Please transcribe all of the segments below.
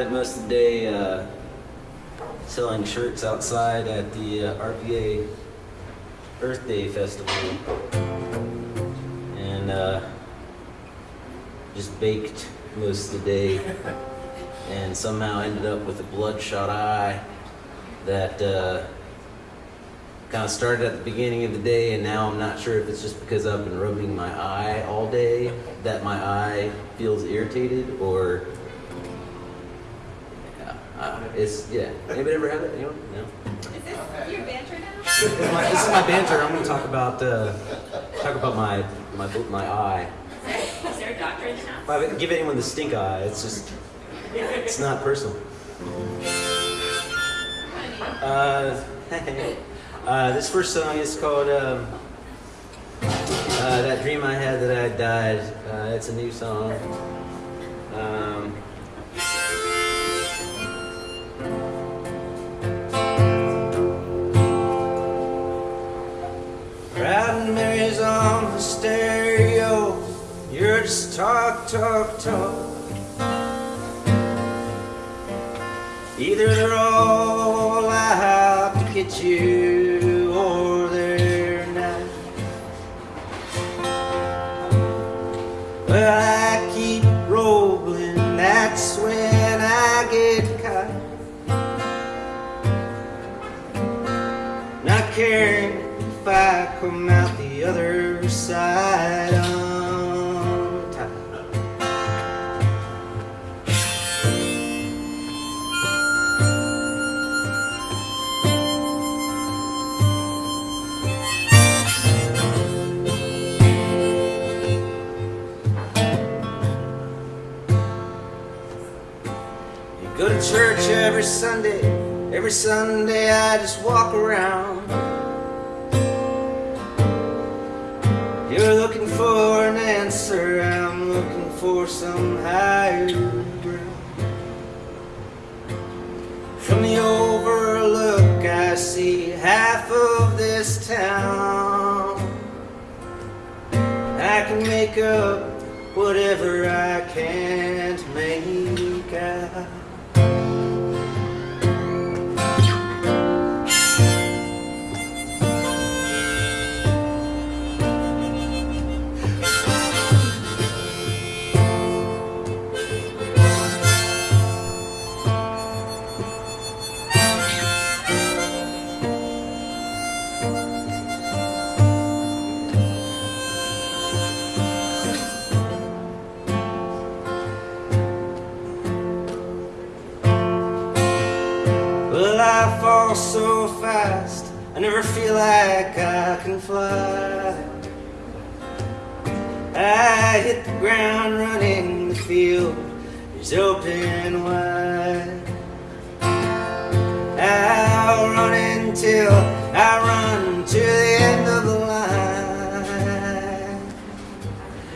spent most of the day uh, selling shirts outside at the uh, RPA Earth Day Festival. And uh, just baked most of the day. And somehow ended up with a bloodshot eye that uh, kind of started at the beginning of the day, and now I'm not sure if it's just because I've been rubbing my eye all day that my eye feels irritated, or it's yeah. Anybody ever had it? Anyone? No. Is this your banter now? This is my, this is my banter. I'm going to talk about uh, talk about my my my eye. Is there a doctor in the house? I give anyone the stink eye, it's just it's not personal. Uh, uh, this first song is called um, uh, "That Dream I Had That I Died." Uh, it's a new song. Um, stereo. You're just talk, talk, talk. Either they're all out to get you on top. You go to church every Sunday, every Sunday I just walk around. For an answer, I'm looking for some higher ground. From the overlook, I see half of this town. I can make up whatever I can't make out. I never feel like I can fly. I hit the ground running, the field is open wide. I'll run until I run to the end of the line.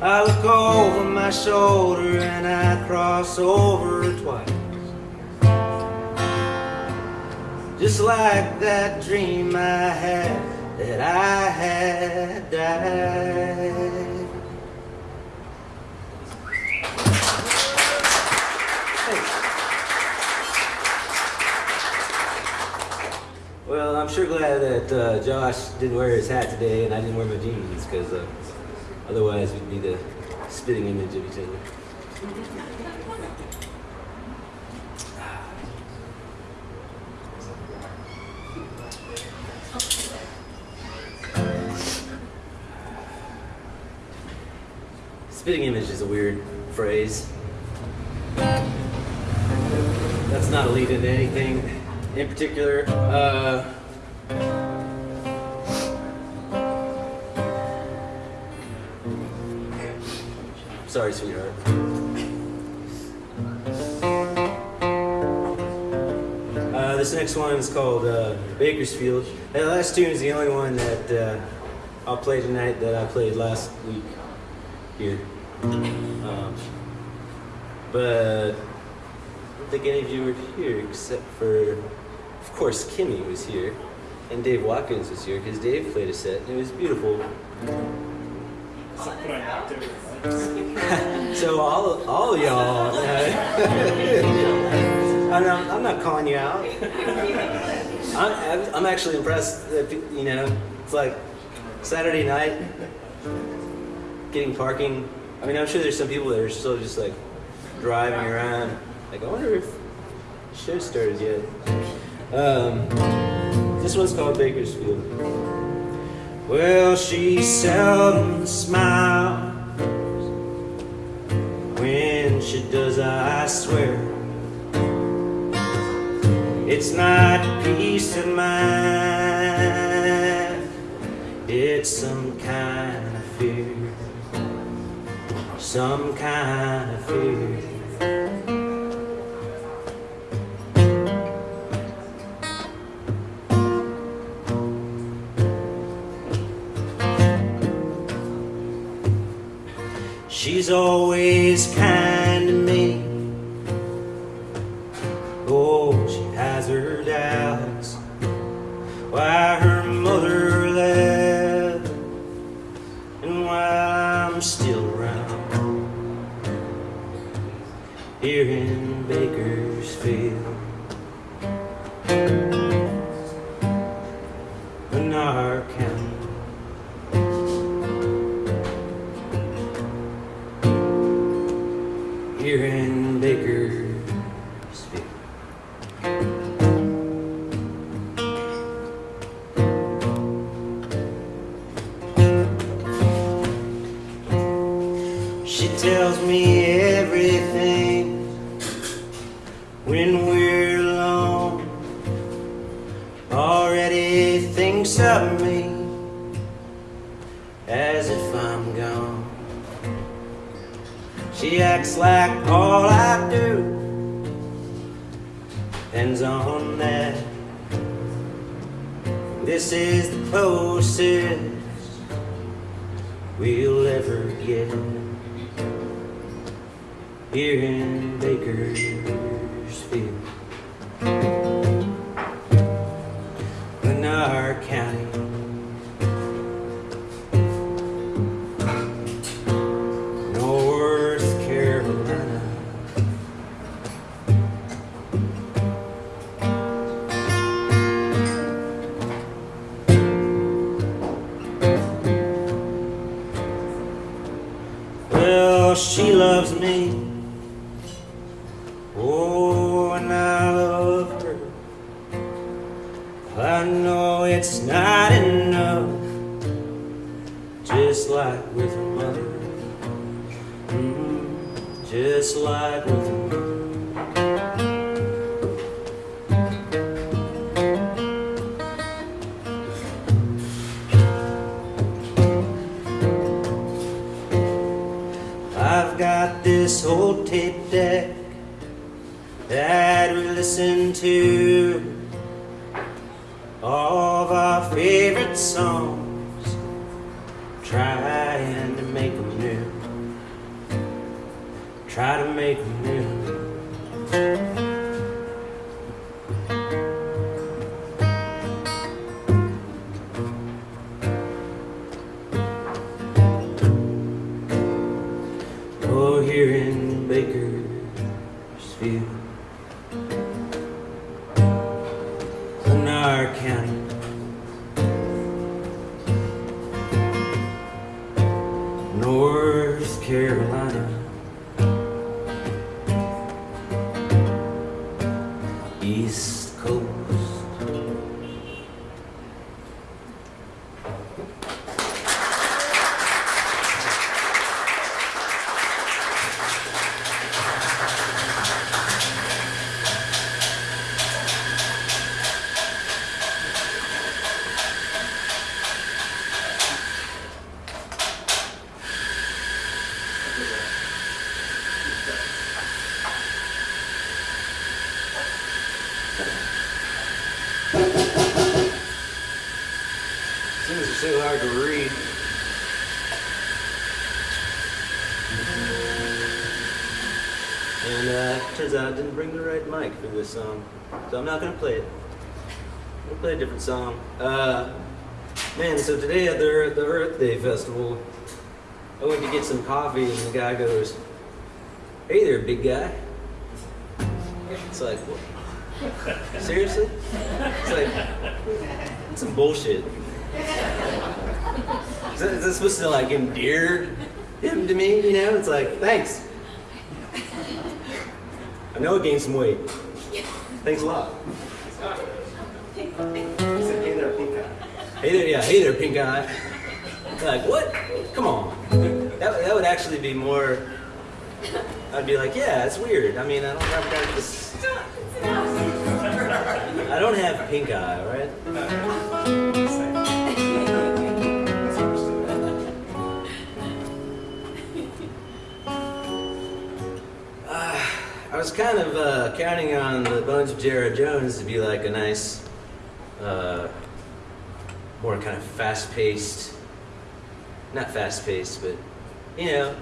I look over my shoulder and I cross over twice. Just like that dream I had that I had died. Well, I'm sure glad that uh, Josh didn't wear his hat today and I didn't wear my jeans because uh, otherwise we'd be the spitting image of each other. Spitting image is a weird phrase. That's not a lead into anything in particular. Uh, sorry, sweetheart. Uh, this next one is called uh, Bakersfield. The last tune is the only one that uh, I'll play tonight that I played last week here. Um, but I don't think any of you were here except for, of course, Kimmy was here. And Dave Watkins was here because Dave played a set and it was beautiful. so all, all of y'all. uh, I'm not, I'm not calling you out. I'm, I'm- I'm actually impressed that, you know, it's like Saturday night, getting parking. I mean, I'm sure there's some people that are still just like driving around. Like, I wonder if show started yet. Um, this one's called Bakersfield. Well, she seldom smiles when she does, I swear. It's not peace of mind, it's some kind of fear. Some kind of fear. She's always kind as if I'm gone. She acts like all I do depends on that. This is the closest we'll ever get here in Bakersfield, I know it's not enough, just like with her mother. Mm, just like with mother. I've got this old tape deck that we listen to of our favorite songs, trying to make them new try to make them new. Oh, here in Bakersfield, Things are hard to read. And uh, turns out I didn't bring the right mic for this song, so I'm not gonna play it. I'm gonna play a different song. Uh, man, so today at the, the Earth Day Festival, I went to get some coffee, and the guy goes, "Hey there, big guy." It's like, what? seriously? It's like, it's some bullshit. Is that, is that supposed to like endear him to me? You know, it's like, thanks. I know I gained some weight. Thanks a lot. Hey there, pink eye. Hey there, yeah, hey there, pink eye. Like, what? Come on. That, that would actually be more. I'd be like, yeah, it's weird. I mean, I don't have this. I don't have pink eye, right? Was kind of uh, counting on the Bones of Jared Jones to be like a nice, uh, more kind of fast-paced, not fast-paced, but you know,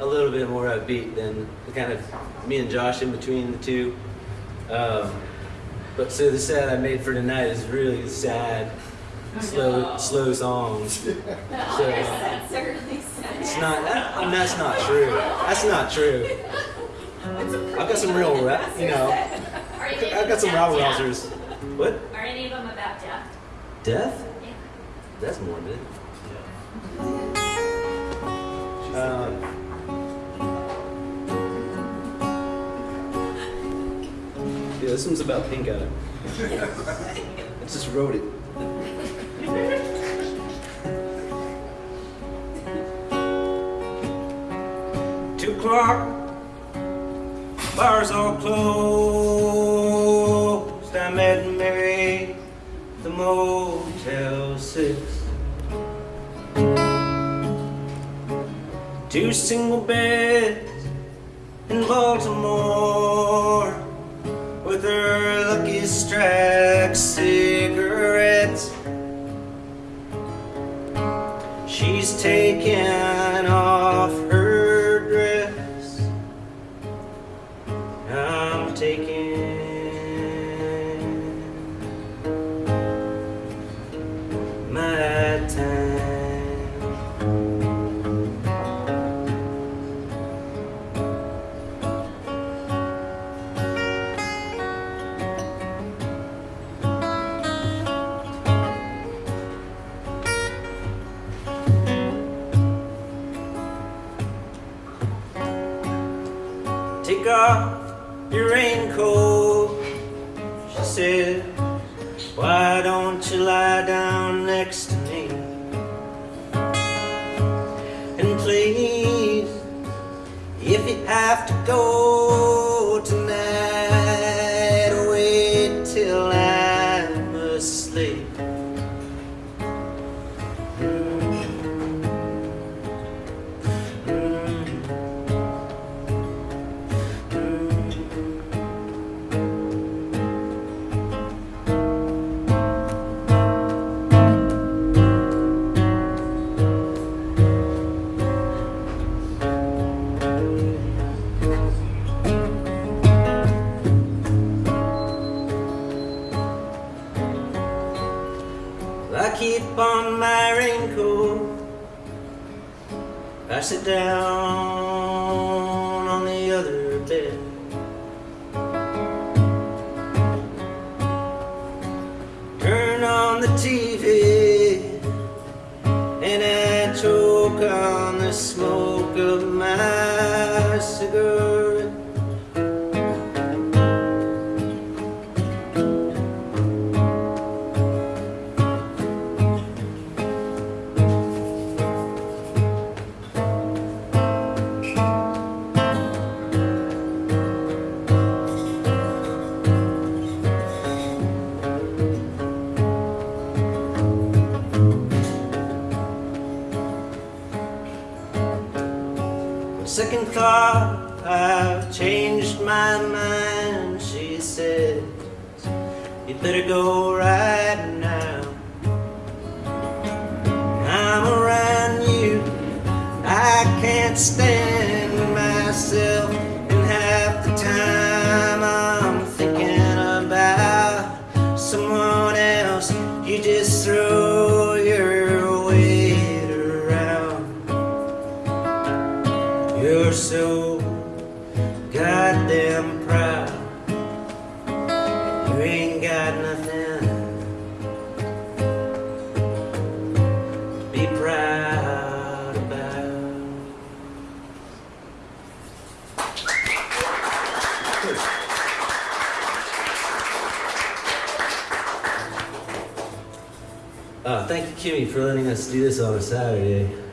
a little bit more upbeat than the kind of me and Josh in between the two. Um, but so the set I made for tonight is really sad, slow, slow songs. So That's certainly sad. it's not. That, I mean, that's not true. That's not true. I've got some real rap, you know. Are any of I've got some them rabble about rousers. What? Are any of them about death? Death? Yeah. That's morbid. Um, yeah, this one's about pink eye. I just wrote it. Two o'clock, bars all closed. I met Mary the Motel Six. Two single beds in Baltimore with her lucky strike keep on my raincoat. I sit down thought, I've changed my mind, she said. You better go right You ain't got nothing to be proud about. Uh, thank you, Kimmy, for letting us do this on a Saturday.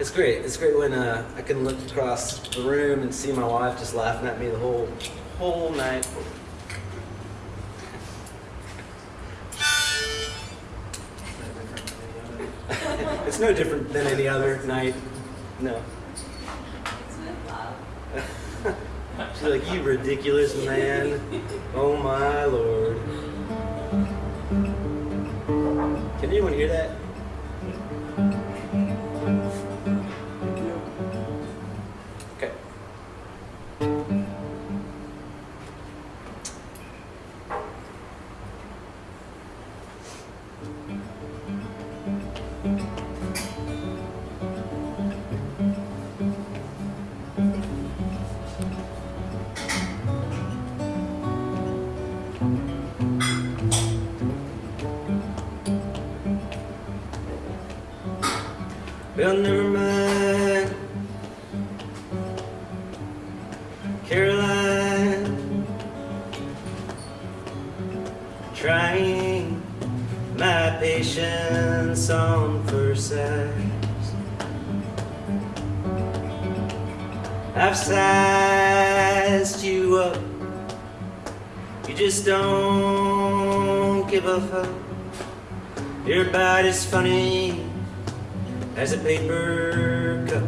It's great. It's great when uh, I can look across the room and see my wife just laughing at me the whole whole night. it's no different than any other night. No. She's like, you ridiculous man. Oh my lord. Can anyone hear that? Well, never mind. Caroline, trying my patience on first sight. I've sized you up, you just don't give a fuck. Your body's funny as a paper cup.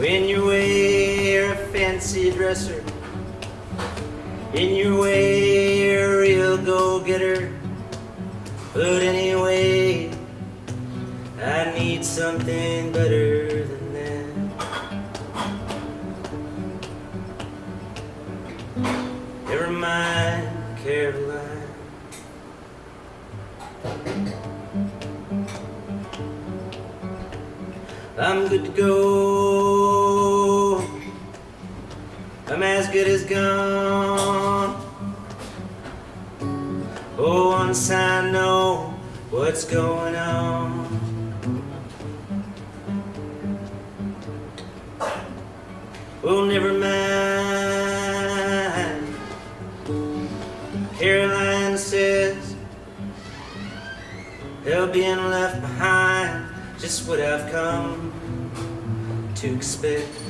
When you wear a fancy dresser, in you wear a real go-getter. But anyway, I need something better I'm good to go. I'm as good as gone. Oh, once I know what's going on. Oh, never mind. Caroline says they'll being left behind just what I've come to expect.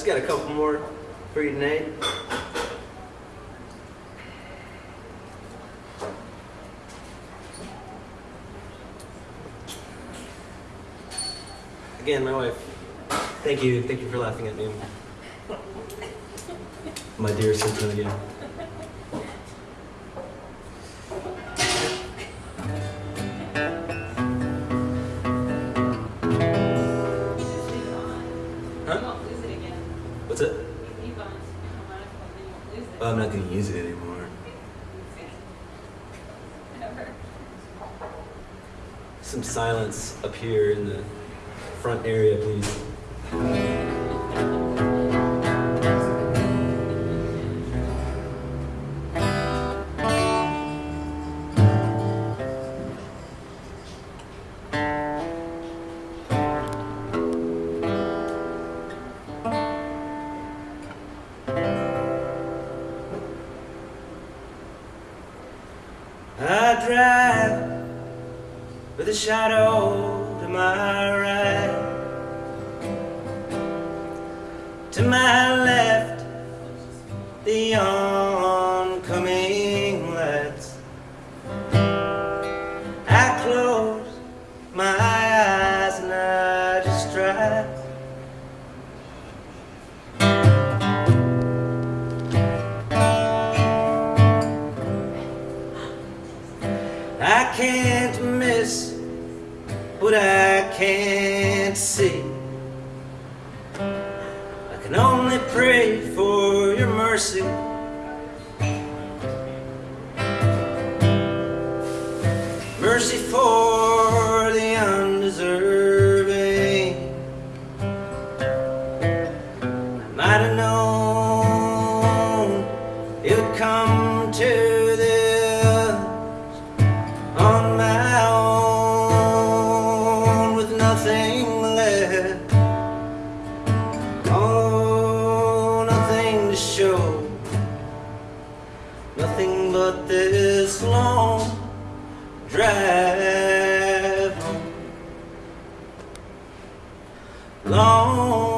Just got a couple more for you tonight. Again, my wife. Thank you, thank you for laughing at me. My dear Cynthia. I'm not gonna use it anymore. Some silence up here in the front area, please. The oncoming left. Oh, nothing to show. Nothing but this long drive home. Long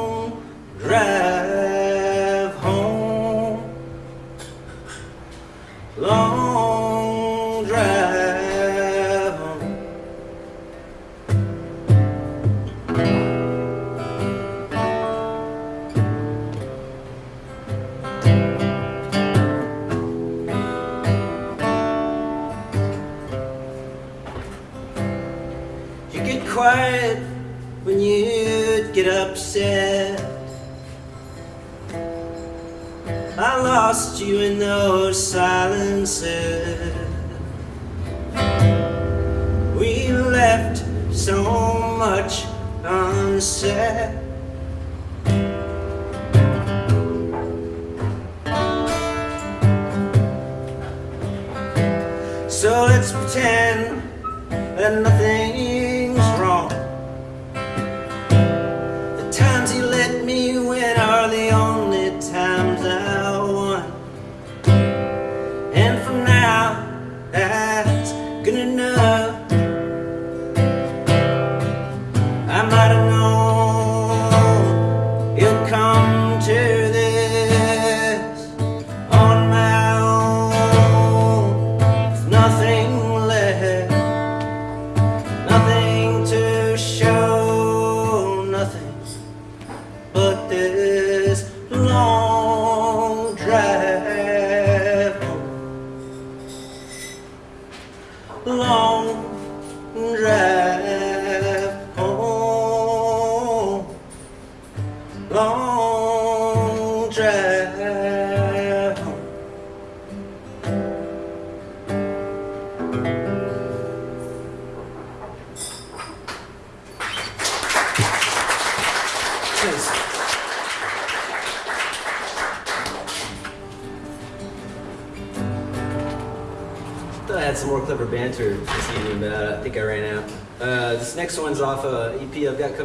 upset. I lost you in those silences. We left so much unsaid. So let's pretend that nothing's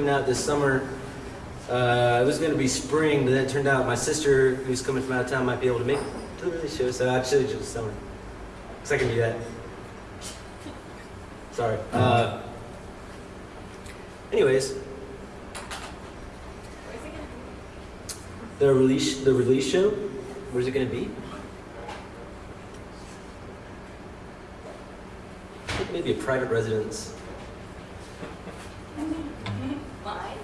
Out this summer. Uh, it was going to be spring, but then it turned out my sister, who's coming from out of town, might be able to make it to the show, so I chose just summer. Because I can do that. Sorry. Uh, anyways, the release the release show, where's it going to be? Maybe a private residence. Mine?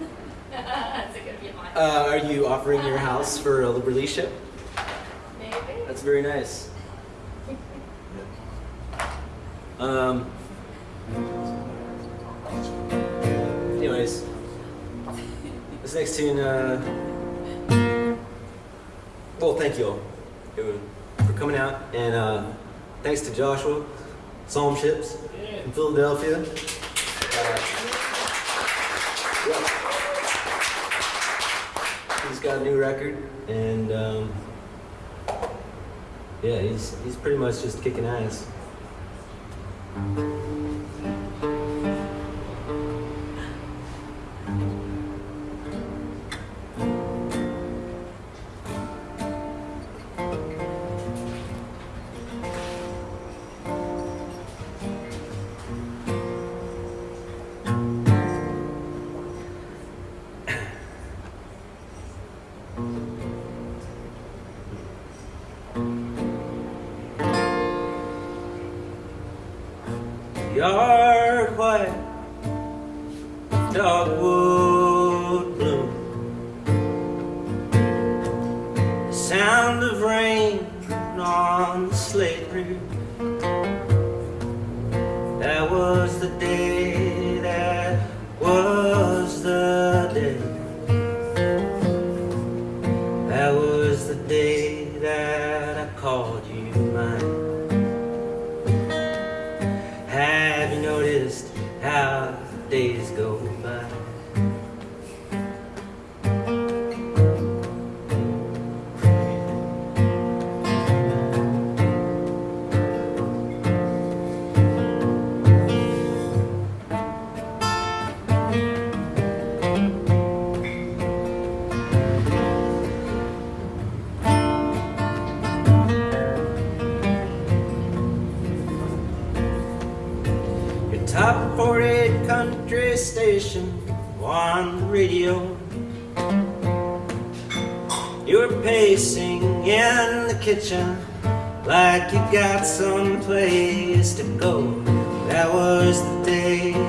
Is it gonna be mine? Uh, are you offering your house for a release show? Maybe. That's very nice. Um. Anyways, this next tune. Uh, well, thank you all for coming out, and uh, thanks to Joshua, Psalm Ships in Philadelphia. Got a new record, and um, yeah, he's he's pretty much just kicking ass. call That was the day.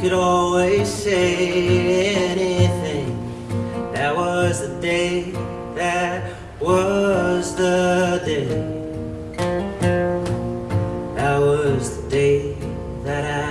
could always say anything. That was the day, that was the day. That was the day that I